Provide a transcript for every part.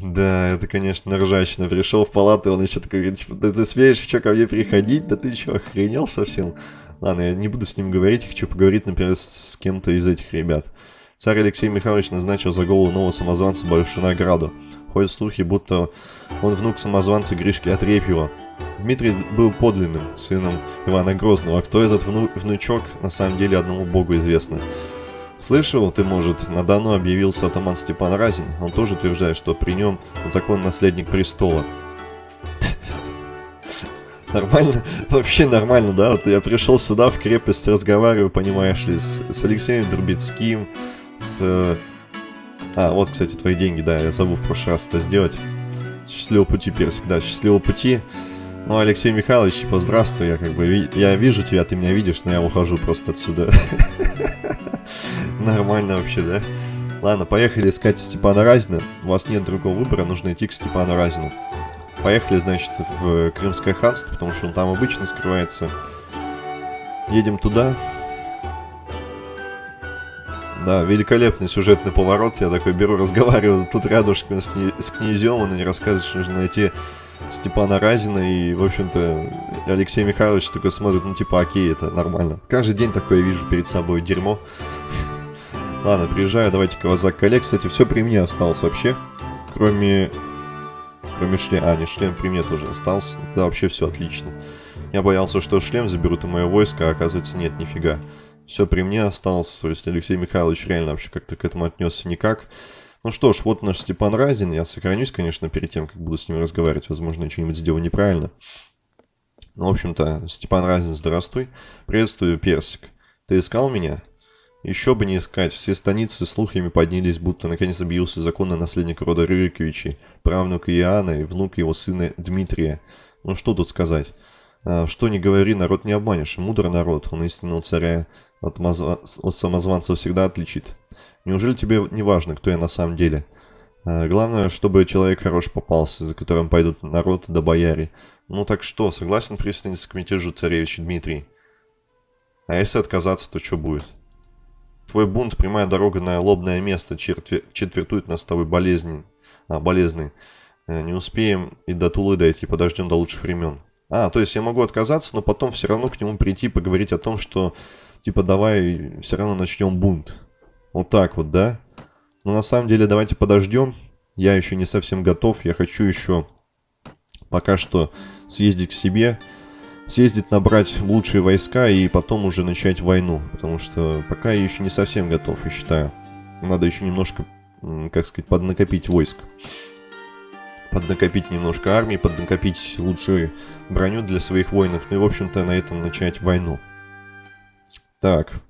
Да, это, конечно, ржачно. Пришел в палату, он еще такой говорит, да ты смеешь что, ко мне приходить? Да ты что, охренел совсем? Ладно, я не буду с ним говорить, хочу поговорить, например, с кем-то из этих ребят. Царь Алексей Михайлович назначил за голову нового самозванца большую награду. Ходят слухи, будто он внук самозванца Гришки Отрепьева. Дмитрий был подлинным сыном Ивана Грозного, а кто этот вну внучок, на самом деле одному богу известно. Слышал ты, может, на Дону объявился атаман Степан Разин. Он тоже утверждает, что при нем закон наследник престола. Нормально, вообще нормально, да? Вот я пришел сюда в крепость, разговариваю, понимаешь ли, с, с Алексеем Дурбецким, с... А, вот, кстати, твои деньги, да, я забыл в прошлый раз это сделать. Счастливого пути, Персик, да, счастливого пути. Ну, Алексей Михайлович, типа, я как бы, я вижу тебя, ты меня видишь, но я ухожу просто отсюда. Нормально вообще, да? Ладно, поехали искать Степана Разина. У вас нет другого выбора, нужно идти к Степану Разину. Поехали, значит, в Крымское ханство, потому что он там обычно скрывается. Едем туда. Да, великолепный сюжетный поворот. Я такой беру, разговариваю тут рядышком с, князем, он мне рассказывает, что нужно найти Степана Разина, и, в общем-то, Алексей Михайлович такой смотрит, ну, типа, окей, это нормально. Каждый день такое вижу перед собой, дерьмо. Ладно, приезжаю, давайте-ка вас за коллег. Кстати, все при мне осталось вообще, кроме... Кроме шлема. А, не, шлем при мне тоже остался. Да, вообще все отлично. Я боялся, что шлем заберут и мое войско, а оказывается нет, нифига. Все при мне осталось, то есть Алексей Михайлович реально вообще как-то к этому отнесся никак. Ну что ж, вот наш Степан Разин. Я сохранюсь, конечно, перед тем, как буду с ним разговаривать. Возможно, я что-нибудь сделал неправильно. Ну, в общем-то, Степан Разин, здравствуй. Приветствую, Персик. Ты искал меня? Еще бы не искать. Все станицы слухами поднялись, будто наконец объявился законный наследник рода Рюриковичей, правнук Иоанна и внук его сына Дмитрия. Ну что тут сказать? А, что не говори, народ не обманешь. Мудр народ, он истинного царя от, мазва... от самозванца всегда отличит. Неужели тебе не важно, кто я на самом деле? А, главное, чтобы человек хорош попался, за которым пойдут народ да бояре. Ну так что, согласен присоединиться к мятежу царевича Дмитрий? А если отказаться, то что будет? Твой бунт, прямая дорога на лобное место, четвер... четвертует нас с тобой болезни. А, болезный. Э, не успеем и до Тулы дойти, подождем до лучших времен. А, то есть я могу отказаться, но потом все равно к нему прийти, поговорить о том, что, типа, давай все равно начнем бунт. Вот так вот, да? Но на самом деле давайте подождем. Я еще не совсем готов. Я хочу еще пока что съездить к себе. Съездить, набрать лучшие войска и потом уже начать войну. Потому что пока я еще не совсем готов, я считаю. Надо еще немножко, как сказать, поднакопить войск поднакопить немножко армии, поднакопить лучшую броню для своих воинов, ну и, в общем-то, на этом начать войну. Так,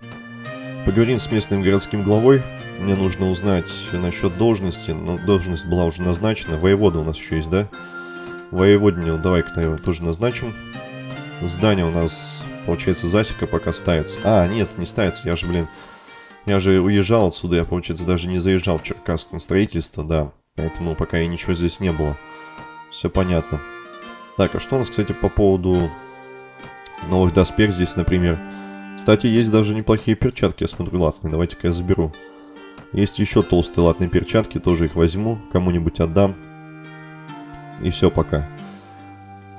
поговорим с местным городским главой. Мне нужно узнать насчет должности. Но должность была уже назначена. Воевода у нас еще есть, да? Воеводню давай-ка тоже назначим. Здание у нас, получается, засека пока ставится. А, нет, не ставится, я же, блин... Я же уезжал отсюда, я, получается, даже не заезжал в Черкасск на строительство, да. Поэтому пока и ничего здесь не было. Все понятно. Так, а что у нас, кстати, по поводу новых доспех здесь, например? Кстати, есть даже неплохие перчатки, я смотрю, латные. Давайте-ка я заберу. Есть еще толстые латные перчатки, тоже их возьму. Кому-нибудь отдам. И все пока.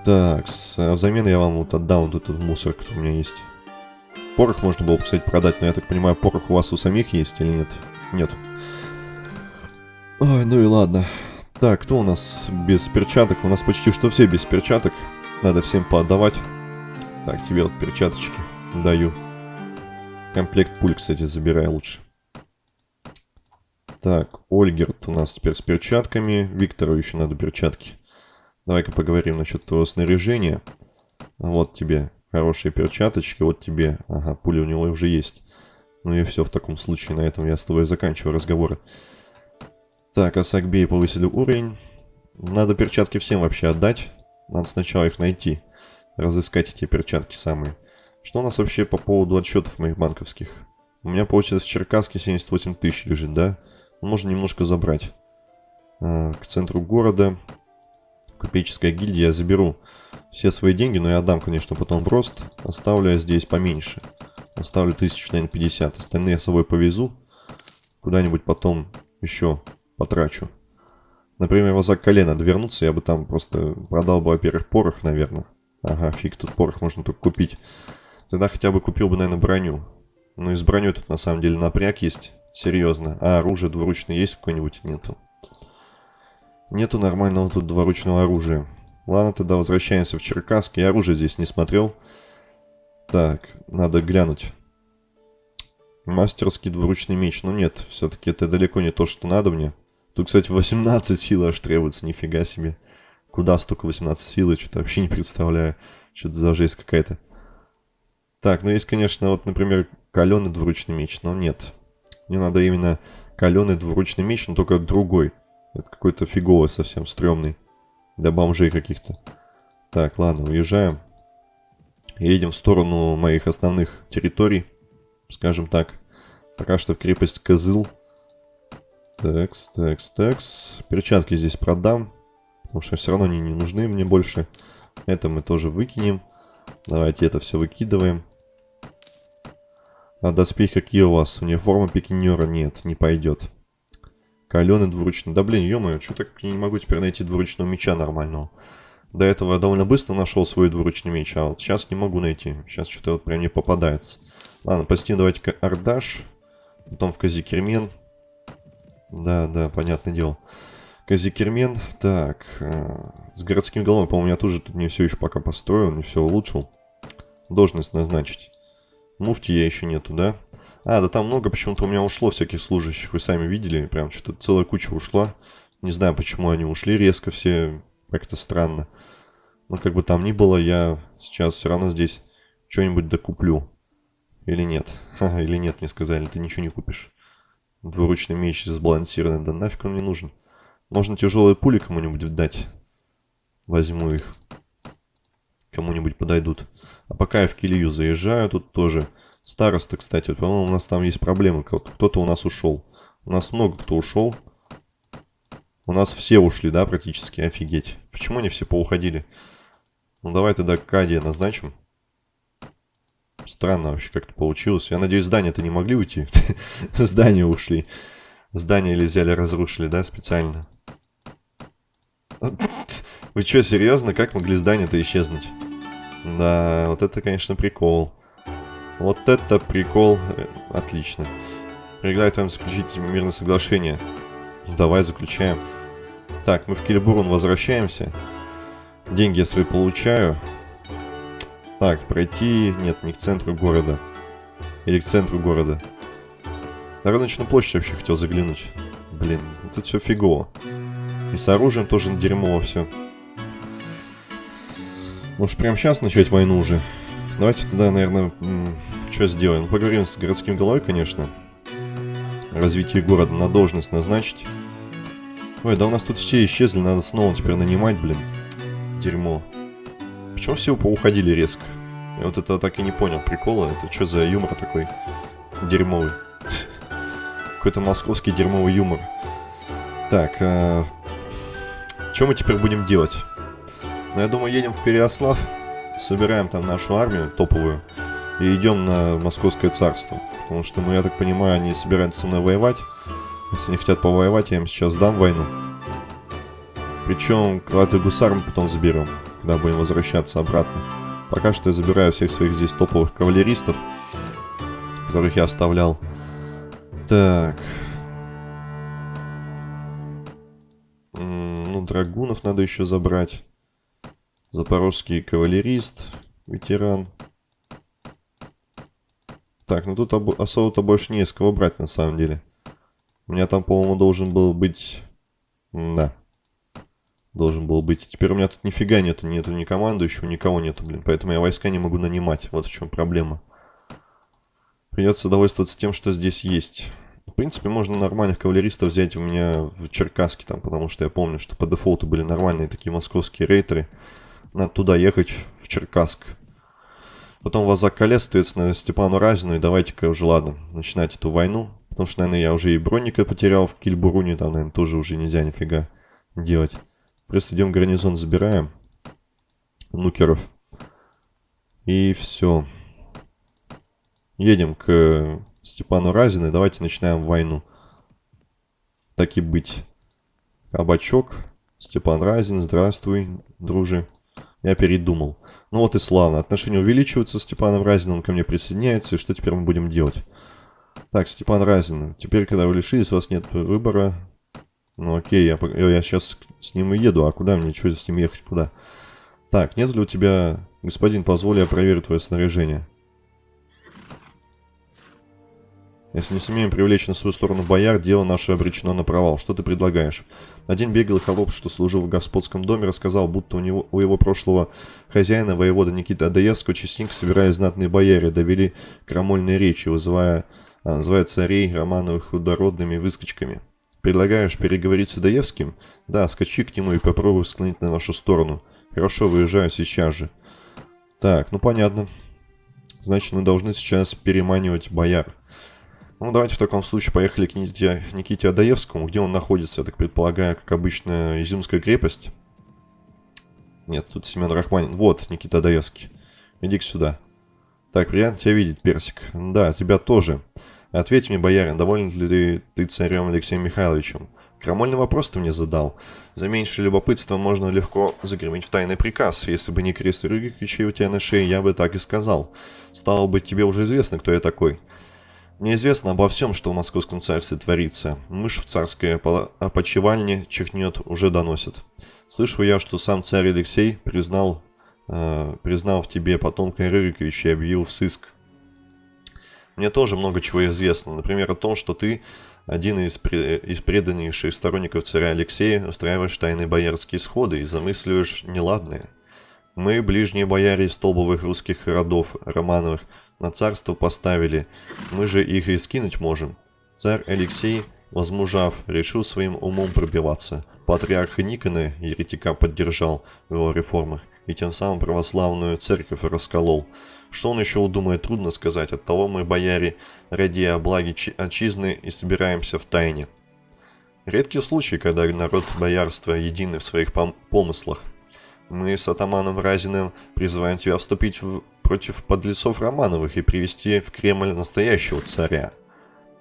Так, а взамен я вам вот отдам вот этот мусор, который у меня есть. Порох можно было, кстати, продать, но я так понимаю, порох у вас у самих есть или нет? Нет. Ой, ну и ладно. Так, кто у нас без перчаток? У нас почти что все без перчаток. Надо всем поотдавать. Так, тебе вот перчаточки даю. Комплект пуль, кстати, забирай лучше. Так, Ольгерт у нас теперь с перчатками. Виктору еще надо перчатки. Давай-ка поговорим насчет твоего снаряжения. Вот тебе хорошие перчаточки, вот тебе... Ага, пули у него уже есть. Ну и все, в таком случае на этом я с тобой заканчиваю разговоры. Так, Асакбей повысили уровень. Надо перчатки всем вообще отдать. Надо сначала их найти. Разыскать эти перчатки самые. Что у нас вообще по поводу отчетов моих банковских? У меня, получается, в Черкасске 78 тысяч лежит, да? Можно немножко забрать. А, к центру города. Купеческая гильдия. Я заберу все свои деньги, но я отдам, конечно, потом в рост. Оставлю я здесь поменьше. Оставлю тысяч, наверное, 50. Остальные я с собой повезу. Куда-нибудь потом еще потрачу. Например, возак колена вернуться, я бы там просто продал бы, во-первых, порох, наверное. Ага, фиг, тут порох можно только купить. Тогда хотя бы купил бы, наверное, броню. Ну и с броней тут на самом деле напряг есть. Серьезно. А оружие двуручное есть какое-нибудь? Нету. Нету нормального тут двуручного оружия. Ладно, тогда возвращаемся в Черкасск. Я оружие здесь не смотрел. Так, надо глянуть. Мастерский двуручный меч. Ну нет, все-таки это далеко не то, что надо мне. Тут, кстати, 18 сил аж требуется, нифига себе. Куда столько 18 сил, что-то вообще не представляю. Что-то за жесть какая-то. Так, ну есть, конечно, вот, например, каленый двуручный меч, но нет. Мне надо именно каленый двуручный меч, но только другой. Это какой-то фиговый совсем, стрёмный. Для бомжей каких-то. Так, ладно, уезжаем. Едем в сторону моих основных территорий, скажем так. Пока что в крепость Козыл. Такс, такс, такс. Перчатки здесь продам, потому что все равно они не нужны мне больше. Это мы тоже выкинем. Давайте это все выкидываем. А доспехи какие у вас? Униформа пикинера нет, не пойдет. Каленый двуручный. Да блин, ё что так я не могу теперь найти двуручного меча нормального. До этого я довольно быстро нашел свой двуручный меч, а вот сейчас не могу найти. Сейчас что-то вот прям не попадается. Ладно, постим давайте-ка Ардаш. Потом в Казикермен. Да, да, понятное дело. Казикермен. Так, э, с городским головой, по-моему, я тоже тут не все еще пока построил, не все улучшил. Должность назначить. Муфти я еще нету, да? А, да там много почему-то у меня ушло всяких служащих. Вы сами видели, прям что-то целая куча ушла. Не знаю, почему они ушли резко все. Как-то странно. Но как бы там ни было, я сейчас все равно здесь что-нибудь докуплю. Или нет? Ха, или нет, мне сказали, ты ничего не купишь. Двуручный меч сбалансированный, да нафиг он мне нужен. Можно тяжелые пули кому-нибудь дать. Возьму их. Кому-нибудь подойдут. А пока я в Килью заезжаю, тут тоже Староста, кстати, по-моему, у нас там есть проблемы. Кто-то у нас ушел. У нас много кто ушел. У нас все ушли, да, практически. Офигеть. Почему они все поуходили? Ну, давай тогда Кадия назначим. Странно вообще как-то получилось. Я надеюсь, здание-то не могли уйти. Здание ушли. Здание или взяли, разрушили, да, специально. Вы что, серьезно? Как могли здание-то исчезнуть? Да, вот это, конечно, прикол. Вот это прикол. Э, отлично. Предлагаю вам заключить мирное соглашение. Ну, давай заключаем. Так, мы в Килибурун возвращаемся. Деньги я свои получаю. Так, пройти... Нет, не к центру города. Или к центру города. На рыночную площадь вообще хотел заглянуть. Блин, тут все фигово. И с оружием тоже дерьмово все. Может, прямо сейчас начать войну уже? Давайте тогда, наверное, что сделаем? Поговорим с городским головой, конечно. Развитие города на должность назначить. Ой, да у нас тут все исчезли, надо снова теперь нанимать, блин. Дерьмо. Почему все поуходили резко? Я вот это так и не понял прикола. Это что за юмор такой дерьмовый? Какой-то московский дерьмовый юмор. Так, а... что мы теперь будем делать? Ну, я думаю, едем в Переослав собираем там нашу армию топовую и идем на Московское царство. Потому что, ну, я так понимаю, они собираются со мной воевать. Если они хотят повоевать, я им сейчас дам войну. Причем крылатых гусар мы потом заберем, когда будем возвращаться обратно. Пока что я забираю всех своих здесь топовых кавалеристов, которых я оставлял. Так. Ну, драгунов надо еще забрать. Запорожский кавалерист, ветеран. Так, ну тут особо-то больше не из кого брать на самом деле. У меня там, по-моему, должен был быть... Да. Должен был быть. Теперь у меня тут нифига нету, нету ни командующего, никого нету, блин. Поэтому я войска не могу нанимать. Вот в чем проблема. Придется довольствоваться тем, что здесь есть. В принципе, можно нормальных кавалеристов взять у меня в Черкаске там, потому что я помню, что по дефолту были нормальные такие московские рейтеры. Надо туда ехать, в Черкасск. Потом вас заколец, соответственно, Степану Разину. И давайте-ка уже, ладно, начинать эту войну. Потому что, наверное, я уже и бронника потерял в Кильбуруне. Там, наверное, тоже уже нельзя нифига делать. Просто идем гарнизон, забираем. Нукеров. И все. Едем к Степану Разину. И давайте начинаем войну. Так и быть. Кабачок. Степан Разин, здравствуй, друже. Я передумал. Ну вот и славно. Отношения увеличиваются с Степаном Разиным, он ко мне присоединяется. И что теперь мы будем делать? Так, Степан Разин, теперь, когда вы лишились, у вас нет выбора. Ну окей, я, я сейчас с ним и еду. А куда мне? Что с ним ехать? Куда? Так, нет ли у тебя... Господин, позволь, я проверю твое снаряжение. Если не сумеем привлечь на свою сторону бояр, дело наше обречено на провал. Что ты предлагаешь? Один беглый холоп, что служил в господском доме, рассказал, будто у, него, у его прошлого хозяина, воевода Никиты Адаевского, частенько собирая знатные бояре, довели крамольные речи, вызывая, а, называя царей Романовых худородными выскочками. Предлагаешь переговорить с Адаевским? Да, скачи к нему и попробуй склонить на нашу сторону. Хорошо, выезжаю сейчас же. Так, ну понятно. Значит, мы должны сейчас переманивать бояр. Ну, давайте в таком случае поехали к Никите, Никите Адаевскому, где он находится, я так предполагаю, как обычно, Изюмская крепость. Нет, тут Семен Рахманин. Вот, Никита Адаевский. иди сюда. Так, приятно тебя видеть, Персик. Да, тебя тоже. Ответь мне, боярин, доволен ли ты, царем Алексеем Михайловичем? Крамольный вопрос ты мне задал. За меньшее любопытство можно легко загремить в тайный приказ. Если бы не крест Рюриковичей у тебя на шее, я бы так и сказал. Стало быть, тебе уже известно, кто я такой. Мне известно обо всем, что в московском царстве творится. Мышь в царской опочивальне чихнет, уже доносит. Слышу я, что сам царь Алексей признал, э, признал в тебе потомка Рюриковича и объявил в сыск. Мне тоже много чего известно. Например, о том, что ты, один из, из преданнейших сторонников царя Алексея, устраиваешь тайные боярские сходы и замысливаешь неладное. Мы, ближние бояре из столбовых русских родов, Романовых, на царство поставили, мы же их и скинуть можем. Царь Алексей, возмужав, решил своим умом пробиваться. Патриарх Никона еретика поддержал в его реформах и тем самым православную церковь расколол. Что он еще удумает, трудно сказать. Оттого мы, бояре, ради о благе отчизны и собираемся в тайне. Редкий случай, когда народ боярства едины в своих помыслах. Мы с атаманом Разиным призываем тебя вступить в против подлецов Романовых и привести в Кремль настоящего царя.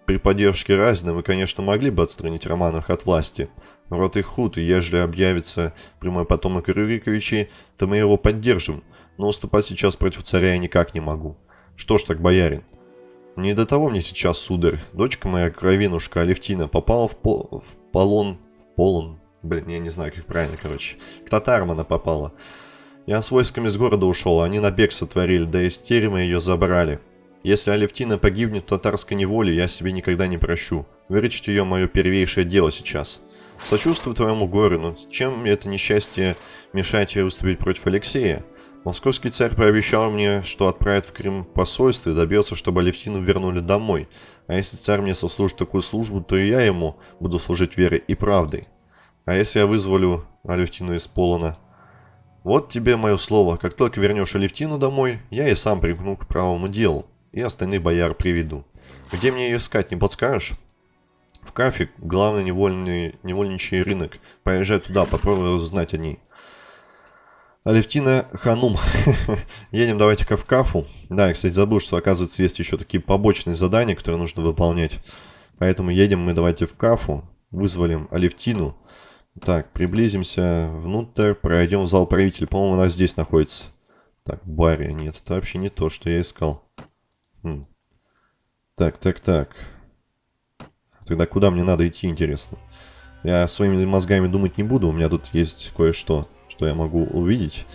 При поддержке Разина мы, конечно, могли бы отстранить Романовых от власти. Род их худ, и ежели объявится прямой потомок Рюриковичей, то мы его поддержим, но уступать сейчас против царя я никак не могу. Что ж так, боярин? Не до того мне сейчас, сударь. Дочка моя, кровинушка Алевтина, попала в, по в полон... В полон... Блин, я не знаю, как правильно, короче. К татарам она попала. Я с войсками с города ушел, они набег сотворили, да из терема ее забрали. Если Алевтина погибнет в татарской неволе, я себе никогда не прощу. Выручить ее мое первейшее дело сейчас. Сочувствую твоему горю, но чем это несчастье мешает тебе выступить против Алексея? Московский царь пообещал мне, что отправит в Крым посольство и добьется, чтобы Алевтину вернули домой. А если царь мне сослужит такую службу, то и я ему буду служить верой и правдой. А если я вызволю Алевтину из Полона, вот тебе мое слово, как только вернешь Алевтину домой, я и сам примкну к правому делу, и остальных бояр приведу. Где мне ее искать, не подскажешь? В Кафе, главный невольный, невольничий рынок. Поезжай туда, попробуй узнать о ней. Алевтина Ханум. Едем давайте-ка в Кафу. Да, я, кстати, забыл, что, оказывается, есть еще такие побочные задания, которые нужно выполнять. Поэтому едем мы давайте в Кафу. Вызволим Алевтину. Так, приблизимся внутрь, пройдем в зал правителя. По-моему, она здесь находится. Так, баре. Нет, это вообще не то, что я искал. Хм. Так, так, так. Тогда куда мне надо идти, интересно? Я своими мозгами думать не буду. У меня тут есть кое-что, что я могу увидеть.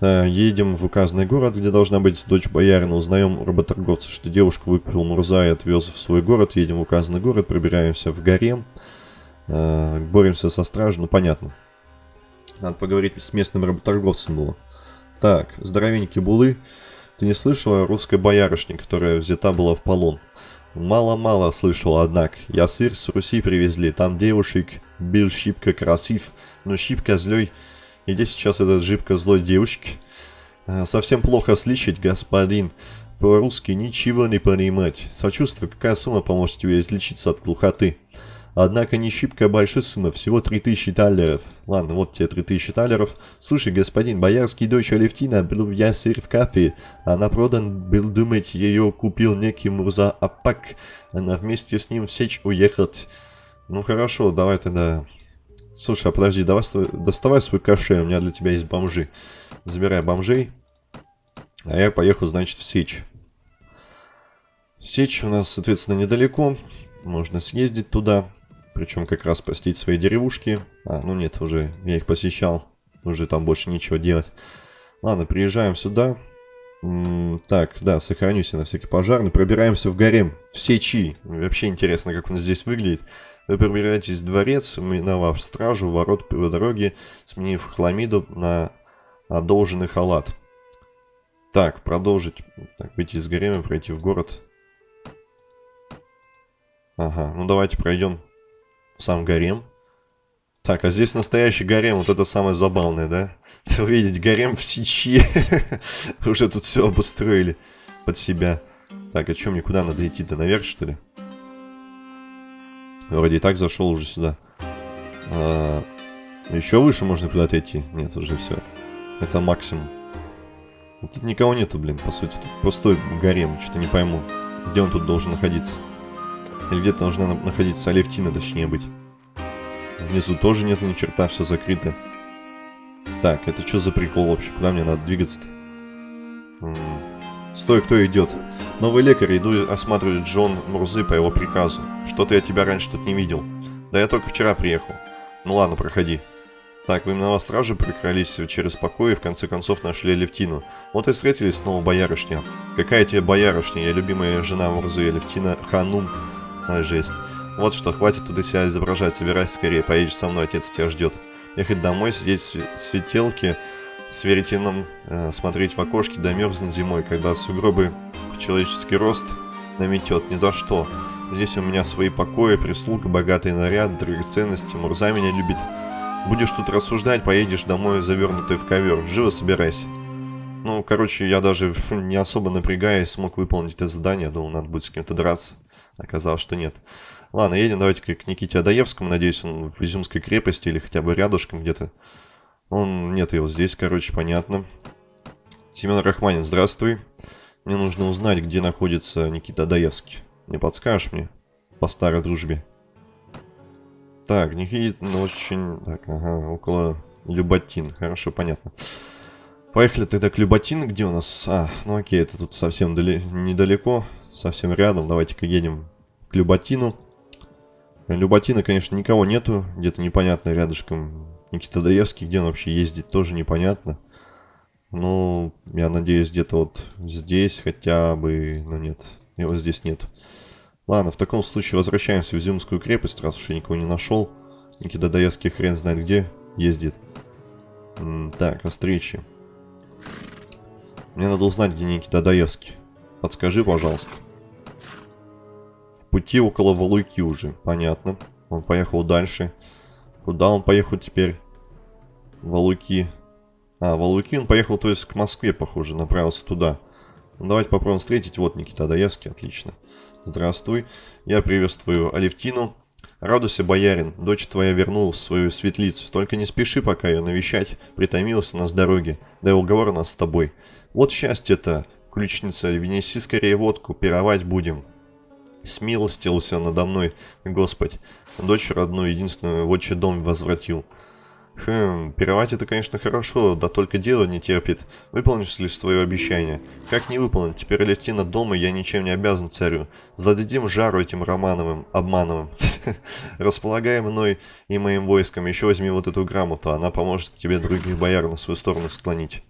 едем в указанный город, где должна быть дочь боярина. Узнаем работорговца, что девушку выпил Мурза и отвез в свой город. Едем в указанный город, пробираемся в гарем. Э, боремся со стражей, ну понятно. Надо поговорить с местным работорговцем было. Так, здоровенький Булы. Ты не слышала о русской боярышне, которая взята была в полон? Мало-мало слышал, однако. Я сыр с Руси привезли, там девушек был шибко красив, но шибко злой. И где сейчас этот шибко злой девушки? Э, совсем плохо слышать, господин. По-русски ничего не понимать. Сочувствую, какая сумма поможет тебе излечиться от глухоты? Однако не шибко большой сумма, всего 3000 талеров. Ладно, вот тебе 3000 талеров. Слушай, господин, боярский дочь Алевтина был в ясырь в кафе. Она продан был думать, ее купил некий Мурза Апак. Она вместе с ним в сечь уехать. Ну хорошо, давай тогда Слушай, а подожди, давай, доставай свой кошель, у меня для тебя есть бомжи. Забирай бомжей. А я поехал, значит, в Сечь. Сечь у нас, соответственно, недалеко. Можно съездить туда. Причем как раз посетить свои деревушки. А, ну нет, уже я их посещал. Уже там больше нечего делать. Ладно, приезжаем сюда. М -м так, да, сохранюсь на всякий пожарный. Пробираемся в гарем, в Сечи. Вообще интересно, как он здесь выглядит. Вы пробираетесь в дворец, миновав стражу, ворот по дороге, сменив хламиду на одолженный халат. Так, продолжить. Так, выйти из гарема, пройти в город. Ага, ну давайте пройдем сам гарем. Так, а здесь настоящий гарем, вот это самое забавное, да? Увидеть гарем в сечи. Уже тут все обустроили под себя. Так, а что мне куда надо идти-то? Наверх, что ли? Вроде и так зашел уже сюда. А, еще выше можно куда-то идти. Нет, уже все. Это максимум. Тут никого нету, блин, по сути. Тут пустой гарем, что-то не пойму. Где он тут должен находиться? Или где-то должна находиться Алевтина, точнее быть. Внизу тоже нету ни черта, все закрыто. Так, это что за прикол вообще? Куда мне надо двигаться-то? Стой, кто идет? Новый лекарь, иду осматривать Джон Мурзы по его приказу. Что-то я тебя раньше тут не видел. Да я только вчера приехал. Ну ладно, проходи. Так, вы миновав стражи прокрались через покой и в конце концов нашли Левтину. Вот и встретились снова боярышня. Какая тебе боярышня? Я любимая жена Мурзы, Левтина Ханум. Ай, жесть. Вот что, хватит тут себя изображать, собирайся скорее, поедешь со мной, отец тебя ждет. Ехать домой, сидеть в светелке с веретеном, э, смотреть в окошки, да мерзнуть зимой, когда сугробы в человеческий рост наметет, ни за что. Здесь у меня свои покои, прислуга, богатый наряд, драгоценности, Мурза меня любит. Будешь тут рассуждать, поедешь домой завернутый в ковер. Живо собирайся. Ну, короче, я даже не особо напрягаясь смог выполнить это задание. Думал, надо будет с кем-то драться. Оказалось, что нет. Ладно, едем давайте к Никите Адаевскому. Надеюсь, он в Изюмской крепости или хотя бы рядышком где-то. Он... Нет его здесь, короче, понятно. Семен Рахманин, здравствуй. Мне нужно узнать, где находится Никита Адаевский. Не подскажешь мне? По старой дружбе. Так, Никита ну, очень... Так, ага, около Люботин. Хорошо, понятно. Поехали тогда к Люботин. Где у нас... А, ну окей, это тут совсем дали... недалеко. Совсем рядом. Давайте-ка едем к Люботину. Люботина, конечно, никого нету. Где-то непонятно рядышком Никита Даевский. Где он вообще ездит, тоже непонятно. Ну, я надеюсь, где-то вот здесь хотя бы... Ну, нет, его здесь нет. Ладно, в таком случае возвращаемся в Изюмскую крепость, раз уж я никого не нашел. Никита Даевский хрен знает где ездит. Так, о встрече. Мне надо узнать, где Никита Даевский. Подскажи, пожалуйста пути около Валуйки уже, понятно. Он поехал дальше. Куда он поехал теперь? Валуйки. А, Валуйки он поехал, то есть к Москве, похоже, направился туда. Ну, давайте попробуем встретить. Вот Никита Адаевский, отлично. Здравствуй. Я приветствую Алевтину. Радуйся, боярин, дочь твоя вернулась в свою светлицу. Только не спеши пока ее навещать, притомился нас с дороги. Да и уговор нас с тобой. Вот счастье-то, ключница, винеси скорее водку, пировать будем смилостился надо мной, Господь. Дочь родную, единственную, в отчий дом возвратил. Хм, пировать это, конечно, хорошо, да только дело не терпит. Выполнишь ли свое обещание? Как не выполнить? Теперь летти над дома я ничем не обязан царю. Зададим жару этим Романовым, обмановым. Располагай мной и моим войском. Еще возьми вот эту грамоту, она поможет тебе других бояр на свою сторону склонить.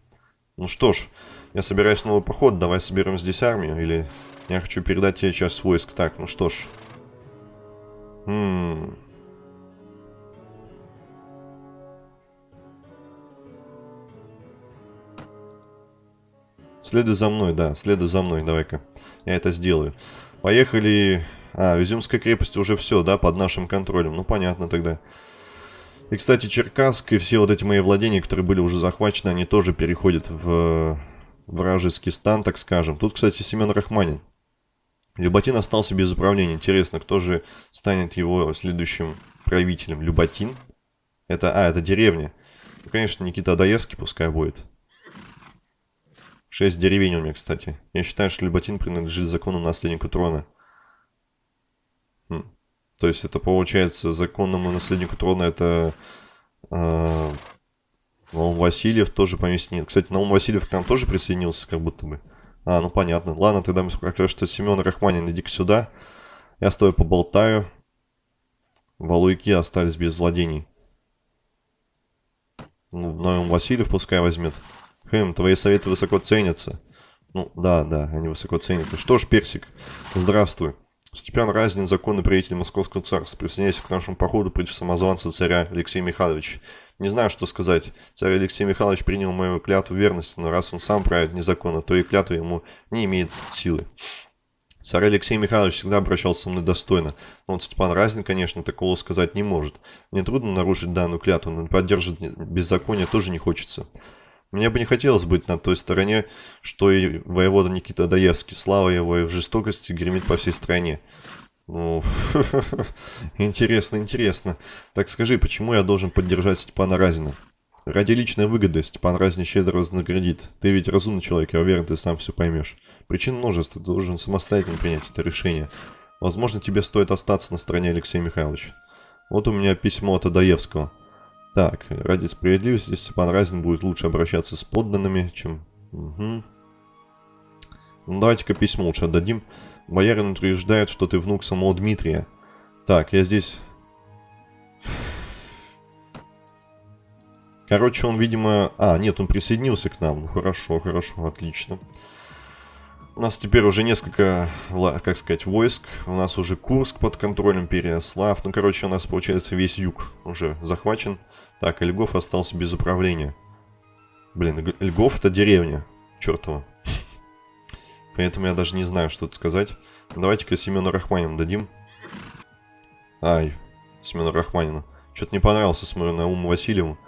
Ну что ж, я собираюсь в новый поход, давай соберем здесь армию, или я хочу передать тебе часть войск. Так, ну что ж. М Следуй за мной, да, следуй за мной, давай-ка. Я это сделаю. Поехали... А, в крепости уже все, да, под нашим контролем. Ну, понятно тогда. И, кстати, Черкасск и все вот эти мои владения, которые были уже захвачены, они тоже переходят в вражеский стан, так скажем. Тут, кстати, Семен Рахманин. Люботин остался без управления. Интересно, кто же станет его следующим правителем? Люботин? Это, а, это деревня. Ну, конечно, Никита Адаевский пускай будет. Шесть деревень у меня, кстати. Я считаю, что Люботин принадлежит закону наследнику трона. Хм. То есть это получается законному наследнику трона это А, Наум Васильев тоже поместил. Кстати, Наум Васильев к нам тоже присоединился, как будто бы. А, ну понятно. Ладно, тогда мы скажем, что Семен Рахманин, иди-ка сюда. Я с тобой поболтаю. Валуйки остались без владений. Ну, Наум Васильев пускай возьмет. Хм, твои советы высоко ценятся. Ну, да, да, они высоко ценятся. Что ж, Персик, здравствуй. Степан Разин, законный правитель Московского царства. Присоединяйся к нашему походу против самозванца царя Алексея Михайловича. Не знаю, что сказать. Царь Алексей Михайлович принял мою клятву верности, но раз он сам правит незаконно, то и клятва ему не имеет силы. Царь Алексей Михайлович всегда обращался со мной достойно, но вот Степан Разин, конечно, такого сказать не может. Мне трудно нарушить данную клятву, но поддерживать беззаконие тоже не хочется. Мне бы не хотелось быть на той стороне, что и воевода Никита Даевский. Слава его и в жестокости гремит по всей стране. Ну, интересно, интересно. Так скажи, почему я должен поддержать Степана Разина? Ради личной выгоды Степан Разин щедро вознаградит. Ты ведь разумный человек, я уверен, ты сам все поймешь. Причин множество, ты должен самостоятельно принять это решение. Возможно, тебе стоит остаться на стороне Алексея Михайловича. Вот у меня письмо от Адаевского. Так, ради справедливости Степан Разин будет лучше обращаться с подданными, чем... Угу. Ну, давайте-ка письмо лучше отдадим. Боярин утверждает, что ты внук самого Дмитрия. Так, я здесь... Короче, он, видимо... А, нет, он присоединился к нам. Ну, хорошо, хорошо, отлично. У нас теперь уже несколько, как сказать, войск. У нас уже Курск под контролем Переяслав. Ну, короче, у нас, получается, весь юг уже захвачен. Так, Льгов остался без управления. Блин, Льгов это деревня. Чертова. Поэтому я даже не знаю, что тут сказать. Давайте-ка Семену Рахманину дадим. Ай, Семену Рахманину. Что-то не понравился, смотрю, на Уму Васильеву.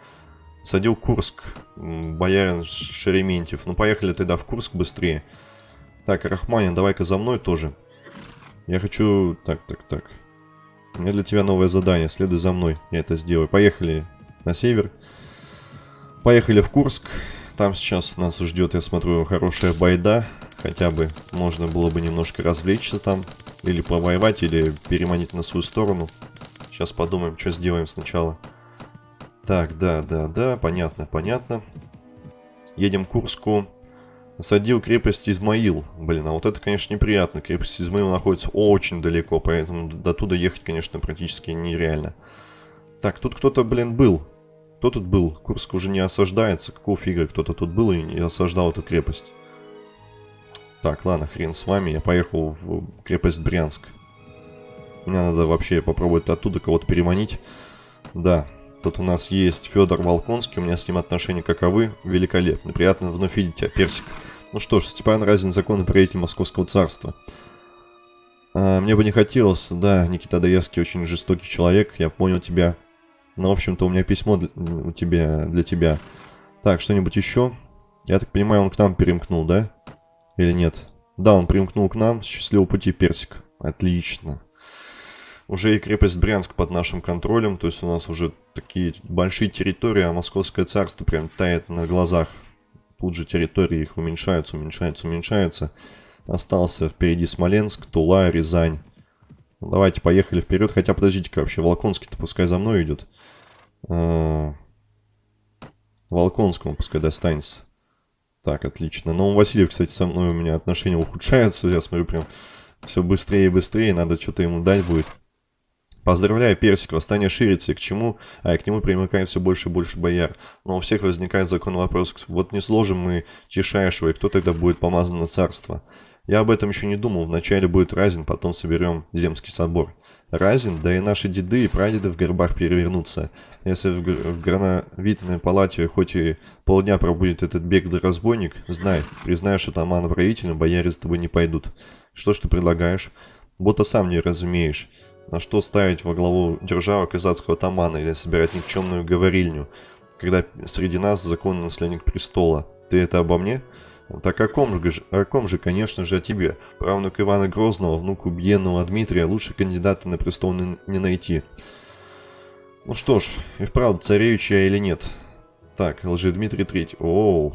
Садил Курск, боярин Шерементьев. Ну, поехали тогда в Курск быстрее. Так, Рахманин, давай-ка за мной тоже. Я хочу... Так, так, так. У меня для тебя новое задание. Следуй за мной. Я это сделаю. Поехали на север. Поехали в Курск. Там сейчас нас ждет, я смотрю, хорошая байда. Хотя бы можно было бы немножко развлечься там. Или повоевать, или переманить на свою сторону. Сейчас подумаем, что сделаем сначала. Так, да, да, да, понятно, понятно. Едем к Курску. Осадил крепость Измаил. Блин, а вот это, конечно, неприятно. Крепость Измаил находится очень далеко, поэтому до туда ехать, конечно, практически нереально. Так, тут кто-то, блин, был. Кто тут был? Курск уже не осаждается. Какого фига кто-то тут был и не осаждал эту крепость? Так, ладно, хрен с вами. Я поехал в крепость Брянск. Мне надо вообще попробовать оттуда кого-то переманить. Да, тут у нас есть Федор Волконский. У меня с ним отношения каковы. Великолепно. Приятно вновь видеть тебя, Персик. Ну что ж, Степан Разин, законный правитель Московского царства. А, мне бы не хотелось, да, Никита Даевский очень жестокий человек. Я понял тебя. Ну, в общем-то, у меня письмо для, у тебя, для тебя. Так, что-нибудь еще? Я так понимаю, он к нам перемкнул, да? Или нет? Да, он примкнул к нам. Счастливого пути, Персик. Отлично. Уже и крепость Брянск под нашим контролем. То есть у нас уже такие большие территории, а Московское царство прям тает на глазах. Тут же территории их уменьшаются, уменьшаются, уменьшаются. Остался впереди Смоленск, Тула, Рязань. Давайте, поехали вперед. Хотя, подождите-ка, вообще, Волконский-то пускай за мной идет. А, Волконскому пускай достанется. Так, отлично. Но у Васильев, кстати, со мной у меня отношения ухудшаются. Я смотрю, прям все быстрее и быстрее. Надо что-то ему дать будет. Поздравляю, Персик, восстание ширится, и к чему? А к нему примыкает все больше и больше бояр. Но у всех возникает закон вопрос, вот не сложим мы Тишайшего, и кто тогда будет помазан на царство? Я об этом еще не думал. Вначале будет Разин, потом соберем Земский собор. Разин, да и наши деды и прадеды в гербах перевернутся. Если в, в грановитной палате хоть и полдня пробудет этот беглый разбойник, знай, признаешь атамана правителем, бояре с тобой не пойдут. Что ж ты предлагаешь? Будто сам не разумеешь. На что ставить во главу державы казацкого атамана или собирать никчемную говорильню, когда среди нас законный наследник престола? Ты это обо мне? — так о ком же, о ком же, конечно же, о тебе. Правнук Ивана Грозного, внук убиенного Дмитрия, лучше кандидата на престол не, не найти. Ну что ж, и вправду, царевич или нет? Так, лжи Дмитрий Третий. Оу.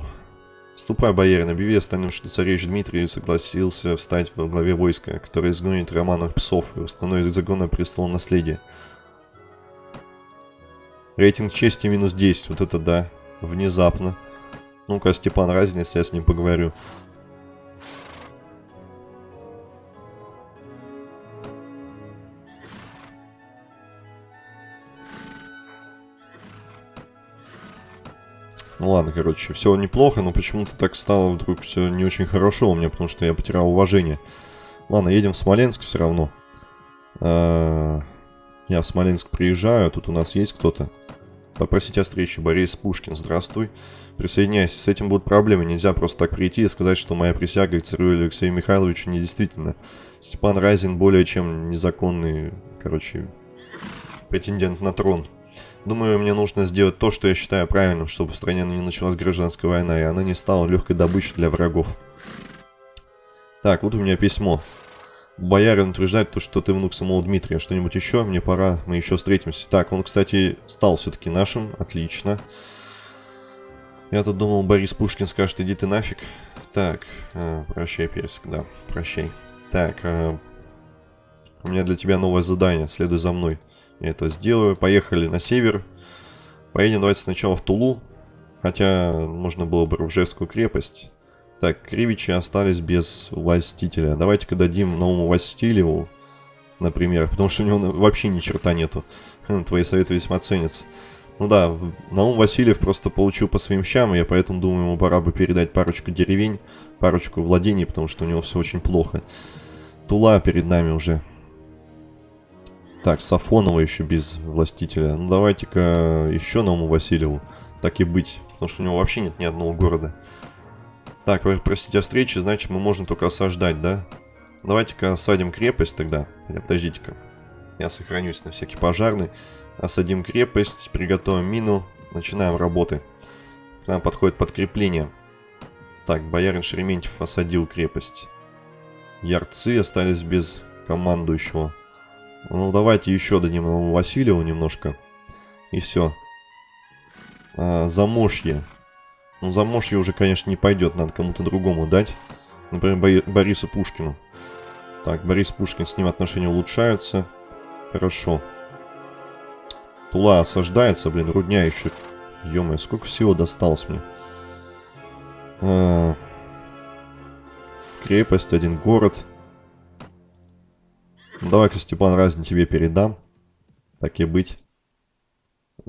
Ступай, боярин, объяви остальным, что царевич Дмитрий согласился встать во главе войска, которое изгонит романов псов и установит загон на престол наследия. Рейтинг чести минус 10. Вот это да. Внезапно. Ну-ка, Степан Разница, я с ним поговорю. Ну ладно, короче, все неплохо, но почему-то так стало вдруг все не очень хорошо у меня, потому что я потерял уважение. Ладно, едем в Смоленск все равно. А, я в Смоленск приезжаю, тут у нас есть кто-то. Попросить о встрече. Борис Пушкин, здравствуй. Присоединяйся. С этим будут проблемы. Нельзя просто так прийти и сказать, что моя присяга к царю Алексею Михайловичу недействительна. Степан Разин более чем незаконный, короче, претендент на трон. Думаю, мне нужно сделать то, что я считаю правильным, чтобы в стране не началась гражданская война, и она не стала легкой добычей для врагов. Так, вот у меня письмо. Боярин утверждает то, что ты внук самого Дмитрия. Что-нибудь еще? Мне пора, мы еще встретимся. Так, он, кстати, стал все-таки нашим. Отлично. Я тут думал, Борис Пушкин скажет, иди ты нафиг. Так, э, прощай, Персик, да, прощай. Так, э, у меня для тебя новое задание, следуй за мной. Я это сделаю. Поехали на север. Поедем давайте сначала в Тулу. Хотя можно было бы в Ржевскую крепость. Так, Кривичи остались без властителя. Давайте-ка дадим новому Васильеву, например. Потому что у него вообще ни черта нету. Хм, твои советы весьма ценятся. Ну да, Наум Васильев просто получил по своим щам, я поэтому думаю, ему пора бы передать парочку деревень, парочку владений, потому что у него все очень плохо. Тула перед нами уже. Так, Сафонова еще без властителя. Ну, давайте-ка еще Науму Васильеву. Так и быть. Потому что у него вообще нет ни одного города. Так, вы простите о встрече, значит мы можем только осаждать, да? Давайте-ка осадим крепость тогда. Хотя, подождите-ка. Я сохранюсь на всякий пожарный. Осадим крепость, приготовим мину. Начинаем работы. К нам подходит подкрепление. Так, боярин Шереметьев осадил крепость. Ярцы остались без командующего. Ну, давайте еще дадим Васильеву немножко. И все. А, замошье. Ну, замошье уже, конечно, не пойдет. Надо кому-то другому дать. Например, Борису Пушкину. Так, Борис Пушкин, с ним отношения улучшаются. Хорошо. Тула осаждается, блин, рудня еще. ё сколько всего досталось мне. А, крепость, один город. Давай-ка, Степан, разни тебе передам. Так и быть.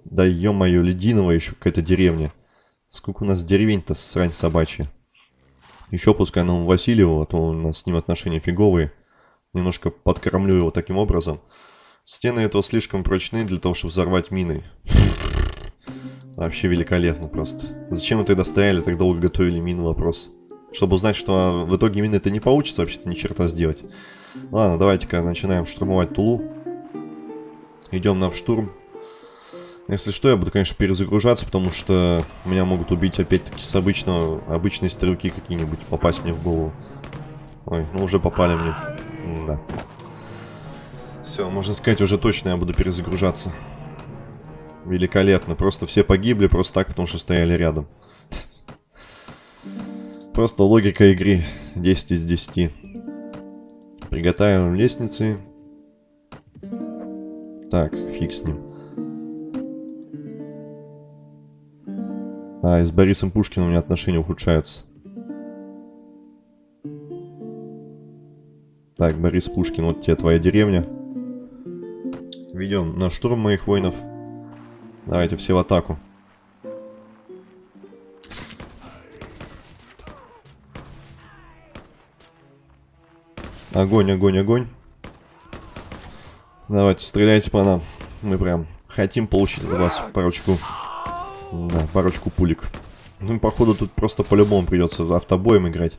Да ё-моё, Лединово еще какая-то деревня. Сколько у нас деревень-то срань собачья. Еще пускай нам Васильеву, а то у нас с ним отношения фиговые. Немножко подкормлю его таким образом. Стены этого слишком прочны для того, чтобы взорвать миной. Вообще великолепно просто. Зачем вы тогда стояли, так долго готовили мину вопрос? Чтобы узнать, что в итоге мины это не получится вообще-то ни черта сделать. Ладно, давайте-ка начинаем штурмовать Тулу. Идем на в штурм. Если что, я буду, конечно, перезагружаться, потому что меня могут убить опять-таки с обычного, обычные стрелки какие-нибудь, попасть мне в голову. Ой, ну уже попали мне. Да. Все, можно сказать, уже точно я буду перезагружаться. Великолепно. Просто все погибли просто так, потому что стояли рядом. Просто логика игры 10 из 10. Приготовим лестницы. Так, фиг с ним. А, и с Борисом Пушкиным у меня отношения ухудшаются. Так, Борис Пушкин, вот тебе твоя деревня. Ведем на штурм моих воинов. Давайте все в атаку. Огонь, огонь, огонь. Давайте, стреляйте по нам. Мы прям хотим получить от вас парочку... Да, парочку пулик. Ну, походу, тут просто по-любому придется автобоем играть.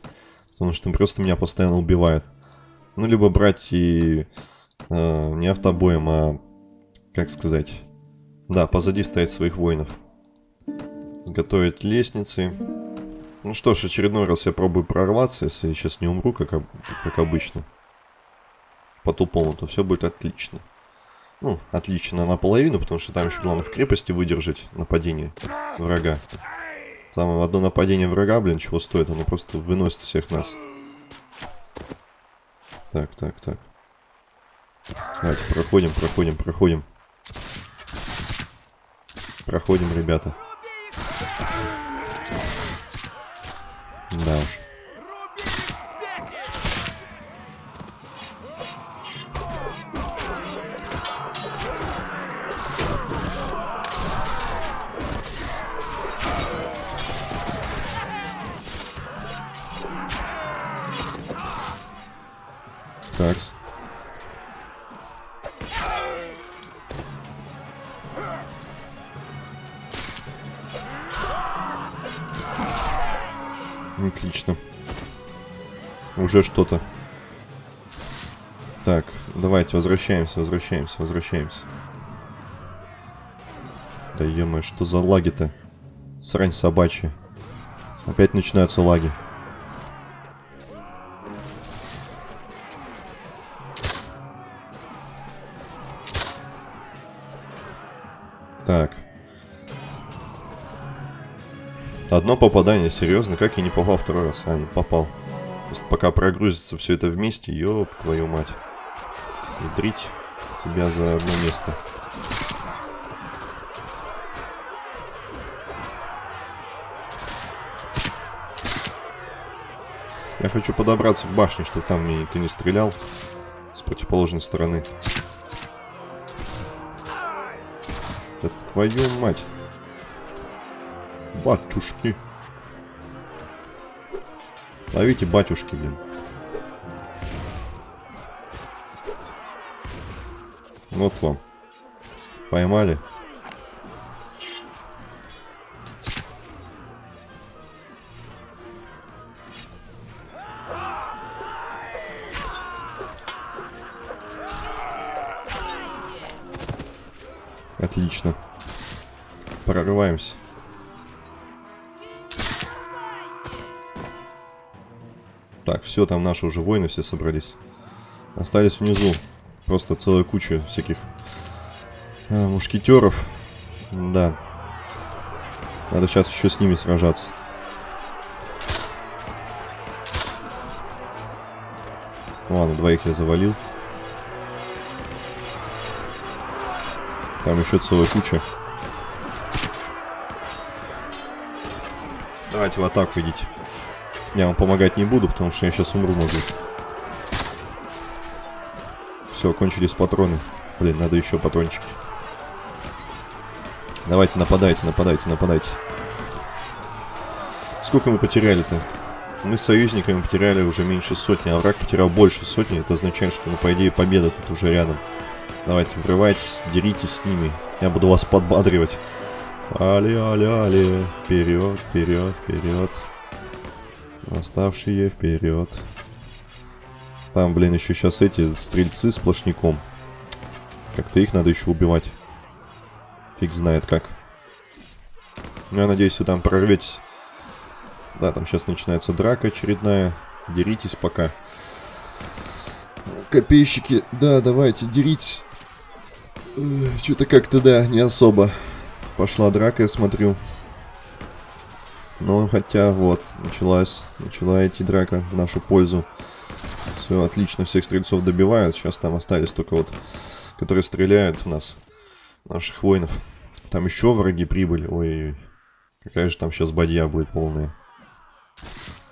Потому что просто меня постоянно убивают. Ну, либо брать и... Э, не автобоем, а... Как сказать... Да, позади стоять своих воинов. Готовить лестницы. Ну что ж, очередной раз я пробую прорваться, если я сейчас не умру, как, как обычно. По-тупому, то все будет отлично. Ну, отлично наполовину, потому что там еще главное в крепости выдержать нападение врага. Там одно нападение врага, блин, чего стоит, оно просто выносит всех нас. Так, так, так. Давайте, проходим, проходим, проходим. проходим, ребята. Да уж. Уже что-то. Так, давайте возвращаемся, возвращаемся, возвращаемся. Да ё что за лаги-то? Срань собачья. Опять начинаются лаги. Так. Одно попадание, серьезно, как я не попал второй раз? А, не попал. Просто пока прогрузится все это вместе, ёб твою мать. Ядрить тебя за одно место. Я хочу подобраться к башне, чтобы там мне никто не стрелял с противоположной стороны. Да твою мать. Батюшки. Ловите батюшки, блин. Вот вам. Поймали. Отлично. Прорываемся. Так, все, там наши уже воины все собрались. Остались внизу. Просто целая куча всяких э, мушкетеров. Да. Надо сейчас еще с ними сражаться. Ладно, двоих я завалил. Там еще целая куча. Давайте в атаку идите. Я вам помогать не буду, потому что я сейчас умру могу. Все, кончились патроны. Блин, надо еще патрончики. Давайте, нападайте, нападайте, нападайте. Сколько мы потеряли-то? Мы с союзниками потеряли уже меньше сотни, а враг потерял больше сотни. Это означает, что, ну, по идее, победа тут уже рядом. Давайте, врывайтесь, деритесь с ними. Я буду вас подбадривать. Али, али, али. Вперед, вперед, вперед. Оставшие вперед. Там, блин, еще сейчас эти стрельцы сплошняком. Как-то их надо еще убивать. Фиг знает как. Ну, я надеюсь, вы там прорветесь. Да, там сейчас начинается драка очередная. Деритесь пока. Копейщики, да, давайте, деритесь. Что-то как-то, да, не особо. Пошла драка, я смотрю. Но хотя вот, началась, начала идти драка в нашу пользу. Все, отлично, всех стрельцов добивают. Сейчас там остались только вот, которые стреляют в нас, наших воинов. Там еще враги прибыли. Ой-ой-ой. Какая же там сейчас бадья будет полная.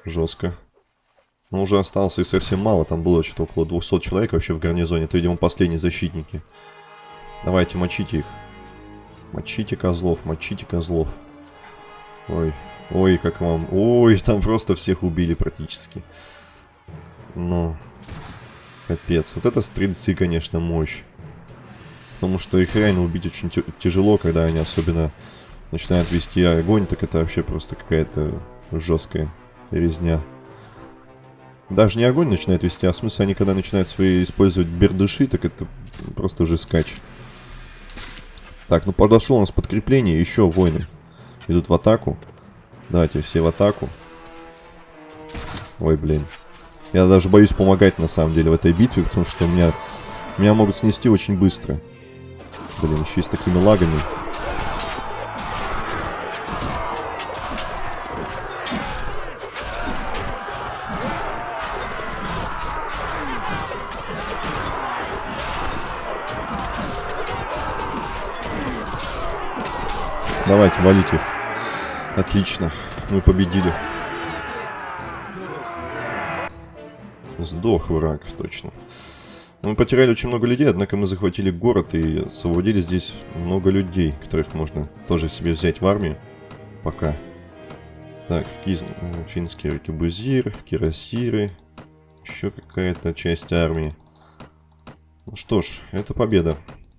Жестко. Но уже осталось и совсем мало. Там было что-то около 200 человек вообще в гарнизоне. Это, видимо, последние защитники. Давайте, мочите их. Мочите козлов, мочите козлов. Ой, ой, как вам... Ой, там просто всех убили практически. Ну, капец. Вот это стрельцы, конечно, мощь. Потому что их реально убить очень тяжело, когда они особенно начинают вести огонь, так это вообще просто какая-то жесткая резня. Даже не огонь начинает вести, а в смысле они когда начинают свои использовать бердыши, так это просто уже скач. Так, ну подошло у нас подкрепление, еще воины идут в атаку. Давайте все в атаку. Ой, блин. Я даже боюсь помогать на самом деле в этой битве, потому что меня, меня могут снести очень быстро. Блин, еще и с такими лагами. Давайте, валите. Отлично. Мы победили. Сдох враг, точно. Мы потеряли очень много людей, однако мы захватили город и освободили здесь много людей, которых можно тоже себе взять в армию. Пока. Так, Физ... финский аркебузир, кирасиры, еще какая-то часть армии. Ну что ж, это победа.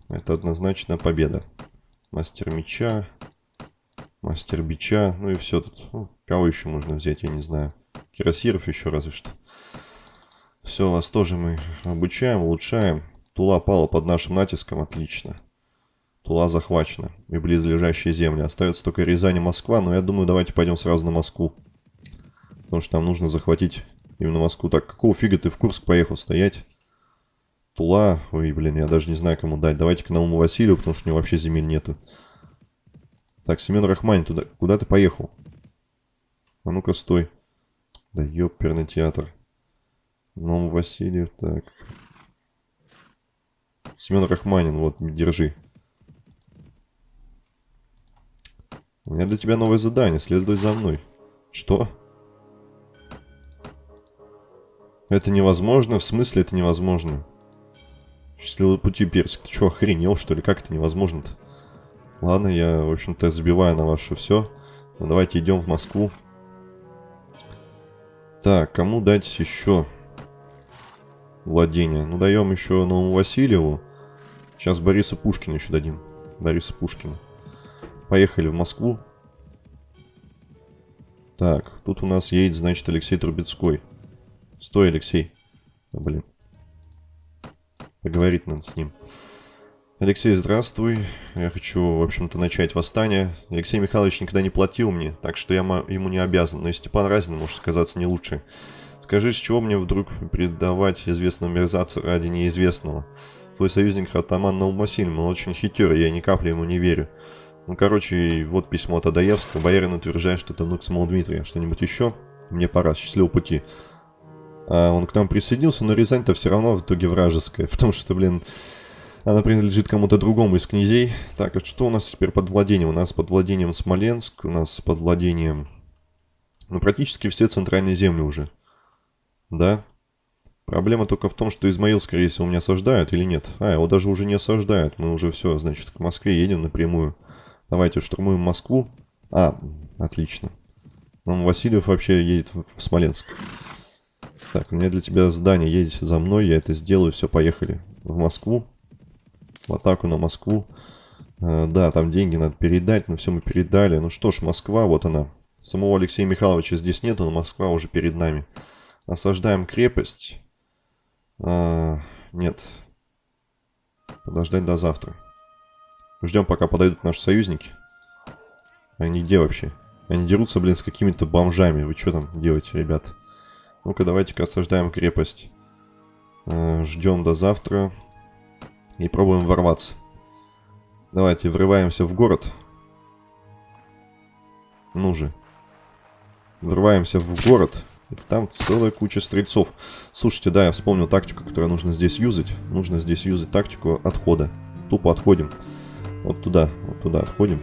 Это однозначно победа. Мастер меча, мастер бича, ну и все тут. Ну, кого еще можно взять, я не знаю. Кирасиров еще разве что. Все, вас тоже мы обучаем, улучшаем. Тула пала под нашим натиском, отлично. Тула захвачена. И близлежащие земли. Остается только Рязань и Москва, но я думаю, давайте пойдем сразу на Москву. Потому что нам нужно захватить именно Москву. Так, какого фига ты в Курск поехал стоять? Тула. Ой, блин, я даже не знаю, кому дать. Давайте к Науму Василию, потому что у него вообще земель нету. Так, Семен Рахманин, туда... куда ты поехал? А ну-ка, стой. Да ёперный театр. Наум Васильев, так. Семен Рахманин, вот, держи. У меня для тебя новое задание. Следуй за мной. Что? Это невозможно? В смысле это невозможно? Счастливого пути, Персик. Ты что, охренел, что ли? Как это невозможно-то? Ладно, я, в общем-то, забиваю на ваше все. Ну, давайте идем в Москву. Так, кому дать еще владение? Ну, даем еще Новому Васильеву. Сейчас Борису Пушкину еще дадим. Борису Пушкину. Поехали в Москву. Так, тут у нас едет, значит, Алексей Трубецкой. Стой, Алексей. Блин. Поговорить надо с ним. Алексей, здравствуй. Я хочу, в общем-то, начать восстание. Алексей Михайлович никогда не платил мне, так что я ему не обязан. Но и Степан Разин может сказаться не лучше. Скажи, с чего мне вдруг предавать известного мерзавца ради неизвестного? Твой союзник Атаман Наумасильм, он очень хитер, я ни капли ему не верю. Ну, короче, вот письмо от Адаевского. Боярин утверждает, что это внук самого Дмитрия. Что-нибудь еще? Мне пора. Счастливого пути. А он к нам присоединился, но Рязань-то все равно в итоге вражеская, потому что, блин, она принадлежит кому-то другому из князей. Так, а что у нас теперь под владением? У нас под владением Смоленск, у нас под владением... Ну, практически все центральные земли уже. Да? Проблема только в том, что Измаил, скорее всего, меня осаждают или нет. А, его даже уже не осаждают. Мы уже все, значит, к Москве едем напрямую. Давайте штурмуем Москву. А, отлично. Нам Васильев вообще едет в, Смоленск. Так, у меня для тебя задание. Едете за мной, я это сделаю. Все, поехали. В Москву. В атаку на Москву. Э, да, там деньги надо передать, но все мы передали. Ну что ж, Москва, вот она. Самого Алексея Михайловича здесь нету, но Москва уже перед нами. Осаждаем крепость. А, нет. Подождать до завтра. Ждем, пока подойдут наши союзники. Они где вообще? Они дерутся, блин, с какими-то бомжами. Вы что там делаете, ребят? Ну-ка, давайте-ка осаждаем крепость. Э, ждем до завтра. И пробуем ворваться. Давайте, врываемся в город. Ну же. Врываемся в город. И там целая куча стрельцов. Слушайте, да, я вспомнил тактику, которую нужно здесь юзать. Нужно здесь юзать тактику отхода. Тупо отходим. Вот туда, вот туда отходим.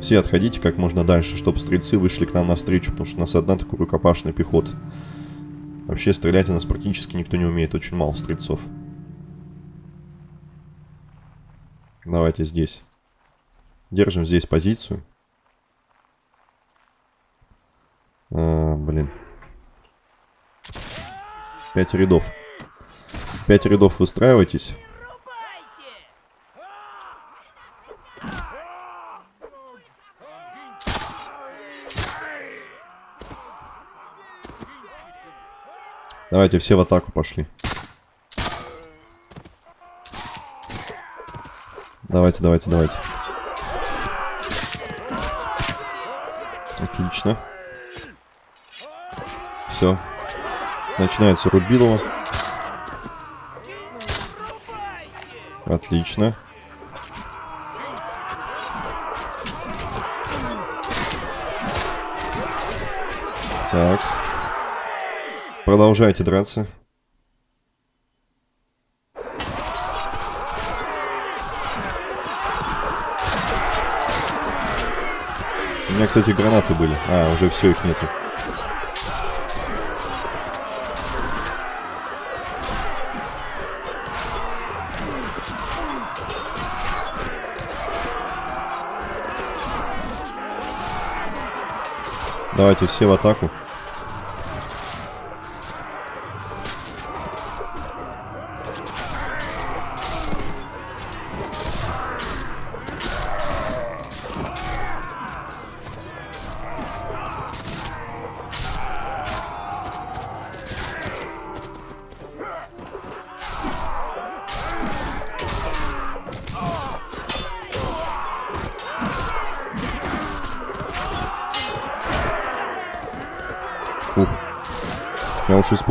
Все отходите как можно дальше, чтобы стрельцы вышли к нам навстречу, потому что у нас одна такая рукопашная пехота. Вообще стрелять у нас практически никто не умеет, очень мало стрельцов. Давайте здесь. Держим здесь позицию. А, блин. Пять рядов. Пять рядов выстраивайтесь. Давайте все в атаку пошли. Давайте, давайте, давайте. Отлично. Все. Начинается Рубилова. Отлично. Такс. Продолжайте драться. У меня, кстати, гранаты были. А, уже все, их нету. Давайте все в атаку.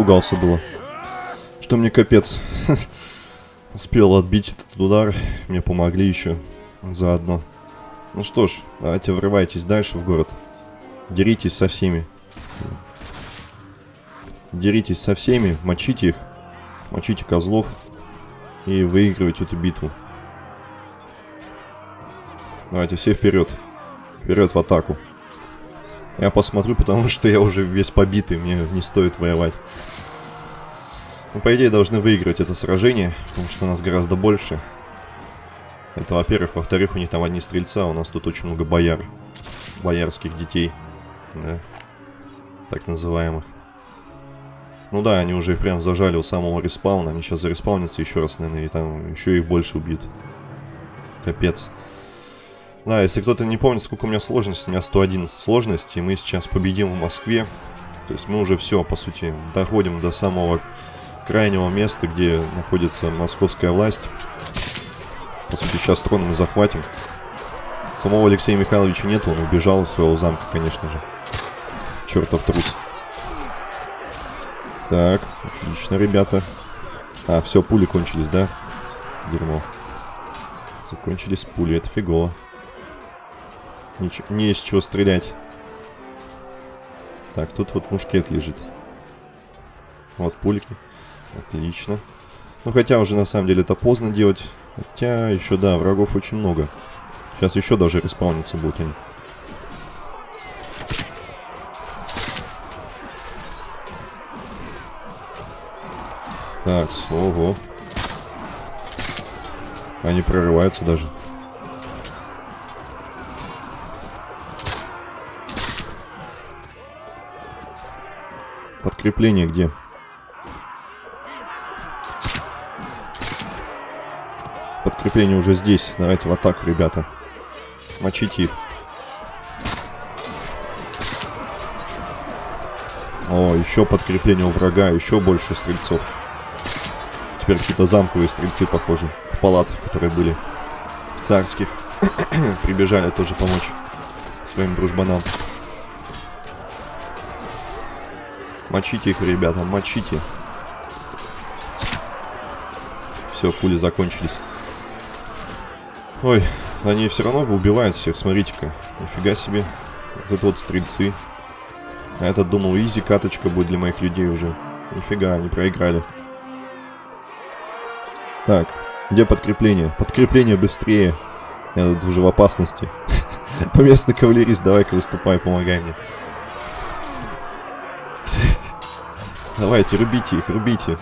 Испугался было. Что мне капец. Успел отбить этот удар. Мне помогли еще заодно. Ну что ж, давайте врывайтесь дальше в город. Деритесь со всеми. Деритесь со всеми, мочите их. Мочите козлов. И выигрывайте эту битву. Давайте все вперед. Вперед в атаку. Я посмотрю, потому что я уже весь побитый, мне не стоит воевать. Ну, по идее, должны выиграть это сражение, потому что нас гораздо больше. Это, во-первых. Во-вторых, у них там одни стрельца, у нас тут очень много бояр. Боярских детей. Да. Так называемых. Ну да, они уже прям зажали у самого респауна. Они сейчас зареспаунятся еще раз, наверное, и там еще их больше убьют. Капец. Да, если кто-то не помнит, сколько у меня сложности, у меня 111 сложности, и мы сейчас победим в Москве. То есть мы уже все, по сути, доходим до самого крайнего места, где находится московская власть. По сути, сейчас трон мы захватим. Самого Алексея Михайловича нет, он убежал из своего замка, конечно же. Чертов трус. Так, отлично, ребята. А, все, пули кончились, да? Дерьмо. Закончились пули, это фигово. Ничего, не из чего стрелять. Так, тут вот мушкет лежит. Вот пульки. Отлично. Ну, хотя уже на самом деле это поздно делать. Хотя еще, да, врагов очень много. Сейчас еще даже респауниться будут они. Так, ого. Они прорываются даже. Подкрепление где? Подкрепление уже здесь. Давайте в атаку, ребята. Мочите их. О, еще подкрепление у врага, еще больше стрельцов. Теперь какие-то замковые стрельцы, похожи, в палатах, которые были в царских. Прибежали тоже помочь своим дружбанам. Мочите их, ребята, мочите. Все, пули закончились. Ой, они все равно убивают всех, смотрите-ка. Нифига себе. Вот это вот стрельцы. А этот думал, изи каточка будет для моих людей уже. Нифига, они проиграли. Так, где подкрепление? Подкрепление быстрее. Я тут уже в опасности. Поместный кавалерист, давай-ка выступай, помогай мне. Давайте, рубите их, рубите.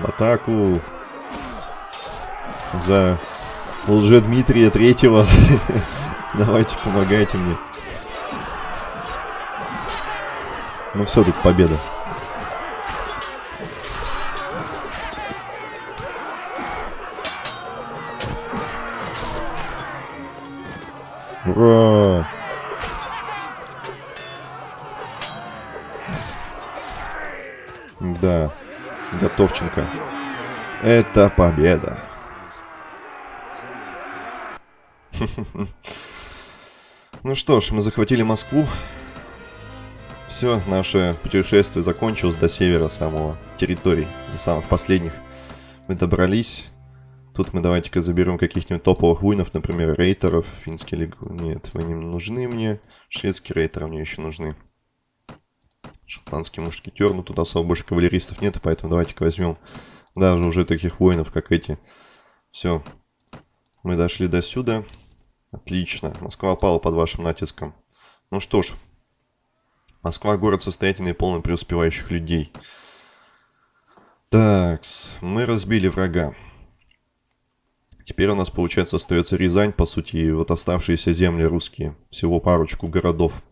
В атаку. За лже Дмитрия Третьего. Давайте, помогайте мне. Ну все, тут победа. Ура! Да, Готовченко. Это победа. Ну что ж, мы захватили Москву. Все, наше путешествие закончилось до севера самого территорий, до самых последних. Мы добрались. Тут мы давайте-ка заберем каких-нибудь топовых воинов, например, рейтеров, финский лиг. Нет, вы не нужны мне. Шведские рейтеры мне еще нужны. Шотландский мушкетер, но тут особо больше кавалеристов нет, поэтому давайте-ка возьмем даже уже таких воинов, как эти. Все. Мы дошли до сюда. Отлично. Москва пала под вашим натиском. Ну что ж. Москва город состоятельный и полный преуспевающих людей. Так, мы разбили врага. Теперь у нас, получается, остается Рязань, по сути, и вот оставшиеся земли русские. Всего парочку городов.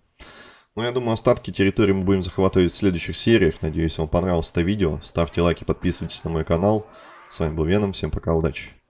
Ну, я думаю, остатки территории мы будем захватывать в следующих сериях. Надеюсь, вам понравилось это видео. Ставьте лайки, подписывайтесь на мой канал. С вами был Веном, всем пока, удачи.